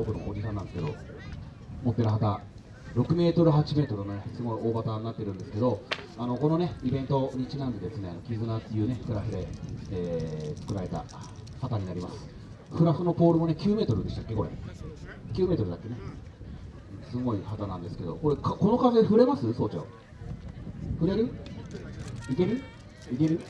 奥のおじさんなんですけど持ってる旗6メートル8メートルのねすごい大旗になってるんですけどあのこのねイベントにちなんでですね絆っていうねクラフで、えー作られた旗になります。フラフのポールもね9メートルでしたっけこれ。9メートルだっけね。すごい旗なんですけどこれかこの風触れます？総長。触れる？いける？いける、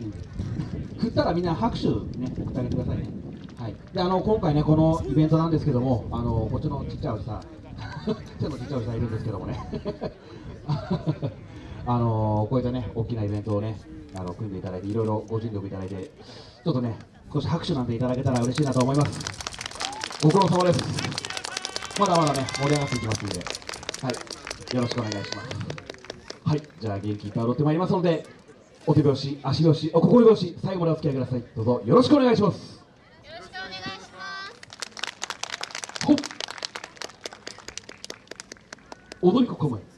うん、振ったらみんな拍手ね送ってあげてくださいね。はい。であの今回ねこのイベントなんですけどもあのこっちのちっちゃいおじさん。ちょっとちっちゃいおじさんいるんですけどもね。あのこういったね大きなイベントをねあの組んでいただいていろいろご尽力いただいてちょっとね少し拍手なんていただけたら嬉しいなと思います。ご苦労様です。まだまだね盛り上がっていきますんで。はい。よろしくお願いします。はい。じゃあ元気いっぱい踊ってまいりますのでお手拍子足拍子お心拍子最後までお付き合いください。どうぞよろしくお願いしますよろしくお願いします。ほっ踊り子構えそ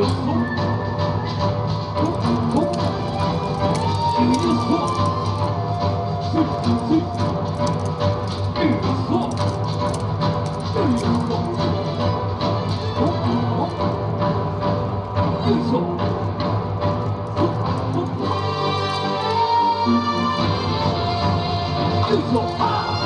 よ。い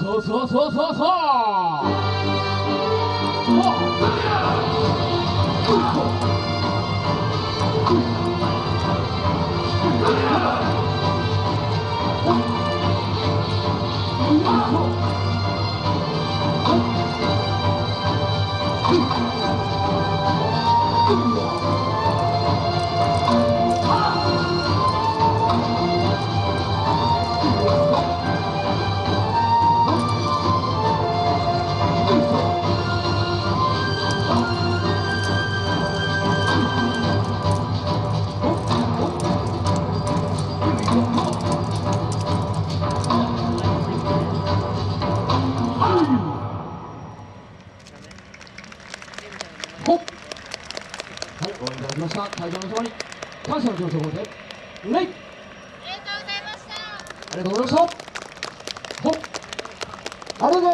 しょほっほっご覧いただきました。会場の様に感謝の気持ちを込めて、礼ありがとうございありがとうございました。ありがとうございました。